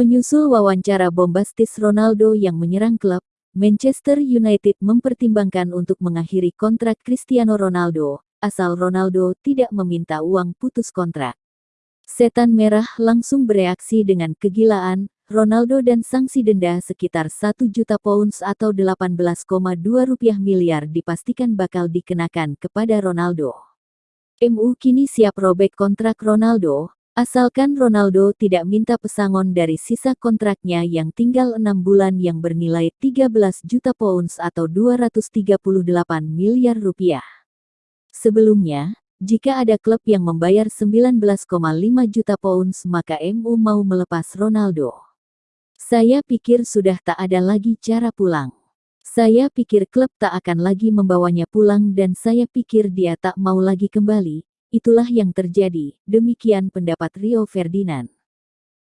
Menyusul wawancara bombastis Ronaldo yang menyerang klub, Manchester United mempertimbangkan untuk mengakhiri kontrak Cristiano Ronaldo, asal Ronaldo tidak meminta uang putus kontrak. Setan Merah langsung bereaksi dengan kegilaan, Ronaldo dan sanksi denda sekitar 1 juta pounds atau 18,2 rupiah miliar dipastikan bakal dikenakan kepada Ronaldo. MU kini siap robek kontrak Ronaldo, asalkan Ronaldo tidak minta pesangon dari sisa kontraknya yang tinggal enam bulan yang bernilai 13 juta pounds atau 238 miliar rupiah. Sebelumnya, jika ada klub yang membayar 19,5 juta pounds maka MU mau melepas Ronaldo. Saya pikir sudah tak ada lagi cara pulang. Saya pikir klub tak akan lagi membawanya pulang dan saya pikir dia tak mau lagi kembali. Itulah yang terjadi, demikian pendapat Rio Ferdinand.